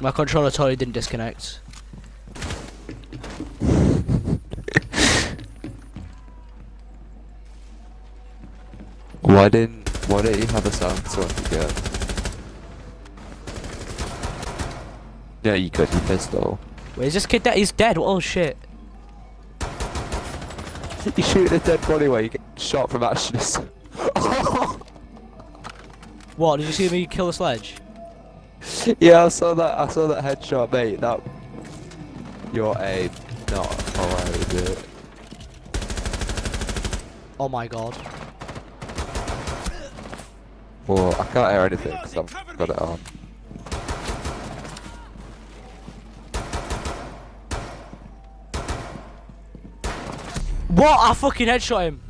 My controller totally didn't disconnect. Why didn't why didn't you have a sound so I could get? Yeah, you could. You pistol. Wait, is this kid dead? He's dead. Oh shit. You shoot a dead body where you get shot from actions. What? Did you see me kill the sledge? yeah, I saw that. I saw that headshot, mate. That your aim not alright, is it? Oh my god. Well, I can't hear anything because I've got it on. What? I fucking headshot him.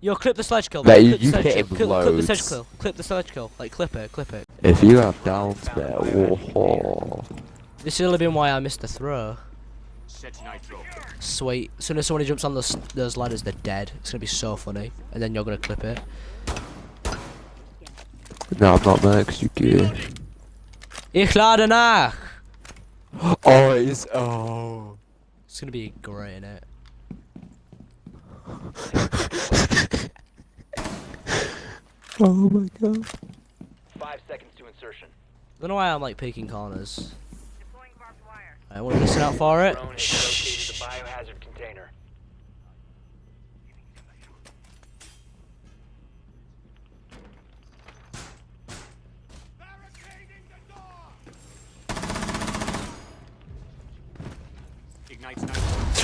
Yo, clip the sledge kill. Mate, you- clip the you sledge hit kill. him clip, clip the sledge kill. Clip the sledge kill. Like clip it, clip it. If you have downs there, whoa. This has only been why I missed the throw. Sweet. As soon as somebody jumps on those, those ladders, they're dead. It's gonna be so funny. And then you're gonna clip it. No, I'm not mad 'cause you good. Ich lade nach! Oh, it's oh. It's gonna be great, innit? Oh my god. Five seconds to insertion. I don't know why I'm like picking corners. I want to listen out for it. Shh. biohazard container.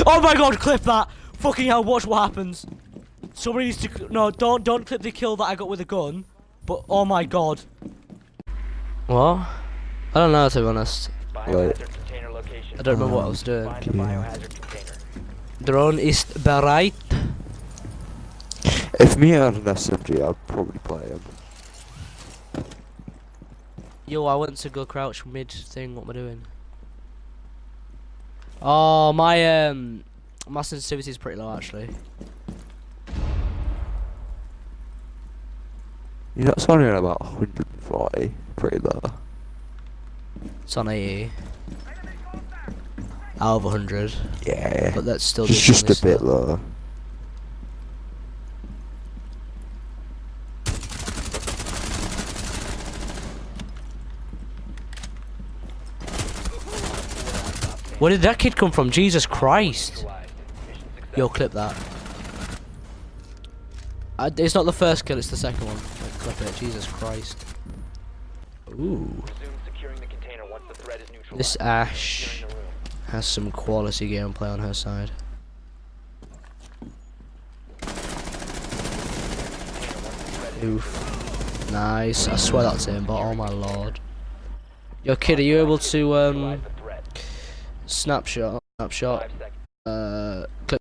Oh my god, clip that! Fucking hell, watch what happens. Somebody needs to. No, don't don't clip the kill that I got with a gun. But oh my god. What? I don't know to be honest. Biohazard. I don't remember what I was doing. The biohazard container. Drone ist bereit. If me had an SMG, I'd probably play him. Yo, I went to go crouch mid thing. What am I doing? Oh, my um, my sensitivity is pretty low actually. You're not sounding at about 140, pretty low. It's on 80. Out of 100. Yeah. But that's still It's just a bit low. Where did that kid come from? Jesus Christ. Yo, clip that. Uh, it's not the first kill, it's the second one. Like, clip it, Jesus Christ. Ooh. Resume securing the container once the threat is neutralized. This Ash Securing the room. has some quality gameplay on her side. Oof. Nice. I swear that's him, but oh my lord. Yo, kid, are you able to, um, Neutralize the threat. snapshot, snapshot, uh, clip